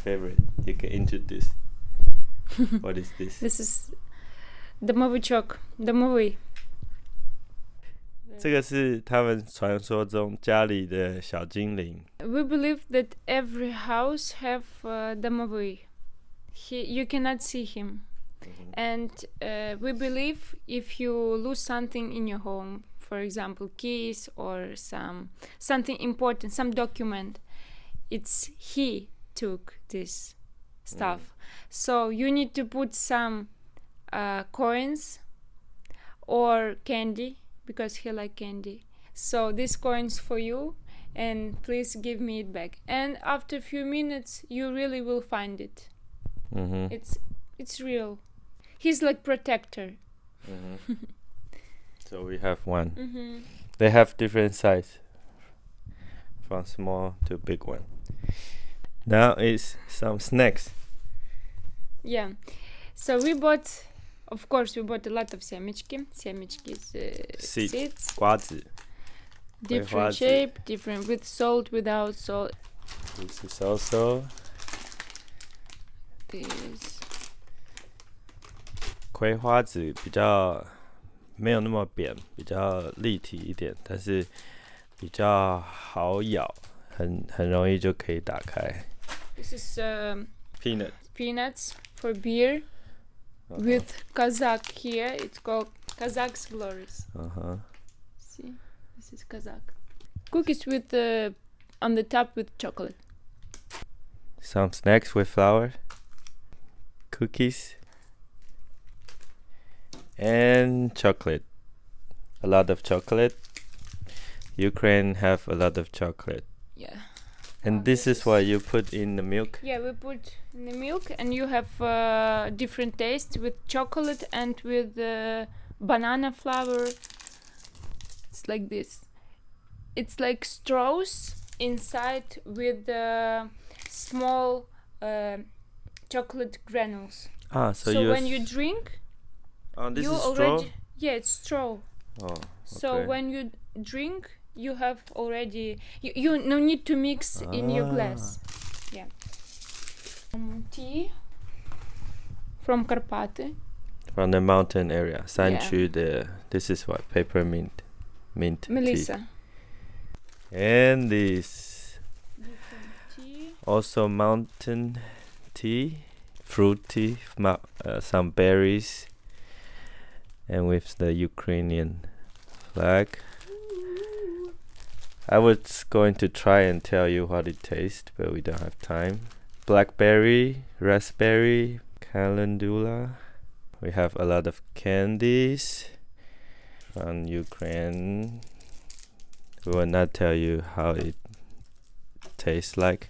favorite. You can introduce. what is this? This is домовичок, домовый. 这个是他们传说中家里的小精灵。 We believe that every house have uh, домовый. He, you cannot see him. And uh, we believe if you lose something in your home, for example, keys or some something important, some document, it's he took this stuff. Mm. So you need to put some uh, coins or candy because he like candy. So these coins for you and please give me it back. And after a few minutes, you really will find it. Mm-hmm. It's it's real. He's like protector. Mm-hmm. so we have one. Mm-hmm. They have different size, from small to big one. Now is some snacks. Yeah. So we bought of course we bought a lot of семечки. Семечки is uh, Seed. seeds. 瓜子 Different 葵花籽。 shape, different with salt, without salt. This is also This 葵花籽比较没有那么扁，比较立体一点，但是比较好咬，很很容易就可以打开。 This is um, Peanut peanuts for beer with Kazakh here. It's called Kazakh's Glories. 嗯哼 See, this is Kazakh. Cookies with uh, on the top with chocolate. some snacks with flour, cookies, and chocolate. A lot of chocolate. Ukraine have a lot of chocolate. And this this is why you put in the milk. Yeah, we put in the milk, and you have uh, different taste with chocolate and with uh, banana flour. It's like this. It's like straws inside with uh, small uh, chocolate granules. Ah, so, So, when you drink, oh this you is already straw. yeah, it's straw. Oh, okay. So when you drink, you have already you, you no need to mix ah. in your ah. glass yeah um, tea from Carpate. from the mountain area sanchu yeah. the uh, this is what peppermint mint melissa tea. and this tea. also mountain tea fruity uh, some berries and with the ukrainian flag I was going to try and tell you what it tastes, but we don't have time. Blackberry, raspberry, calendula. We have a lot of candies from Ukraine. We will not tell you how it tastes like,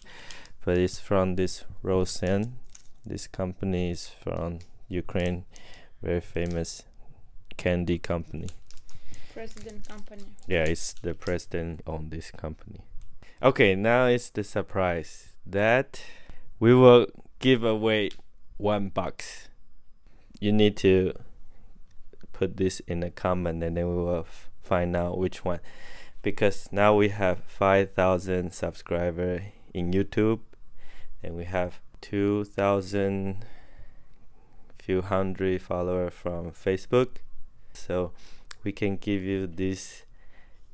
but it's from this Roshen. This company is from Ukraine, very famous candy company. President company. Yeah, it's the president on this company. Okay, now it's the surprise that we will give away one box. You need to put this in a comment and then we will find out which one. Because now we have 5,000 subscribers in YouTube and we have 2,000 few hundred followers from Facebook. So we can give you this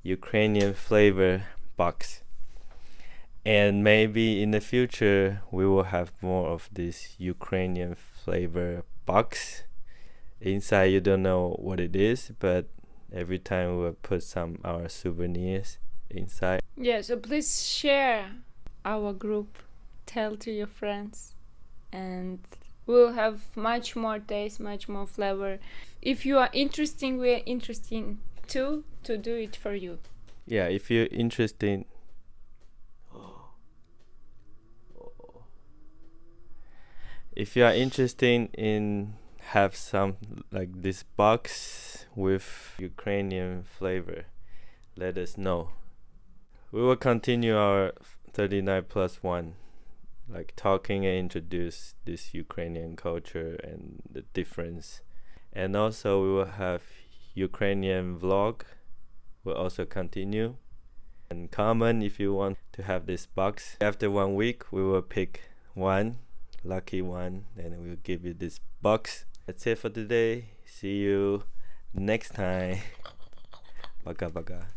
Ukrainian flavor box. And maybe in the future we will have more of this Ukrainian flavor box. Inside you don't know what it is, but every time we will put some our souvenirs inside. Yeah, so please share our group, tell to your friends, and we'll have much more taste, much more flavor. If you are interesting, we are interesting too to do it for you. Yeah, if you're interested if you are interested in have some like this box with Ukrainian flavor, let us know. We will continue our 39 plus 1 like talking and introduce this Ukrainian culture and the difference. And also we will have Ukrainian vlog will also continue. And comment if you want to have this box. After one week, we will pick one lucky one and we'll give you this box that's it for today see you next time baka baka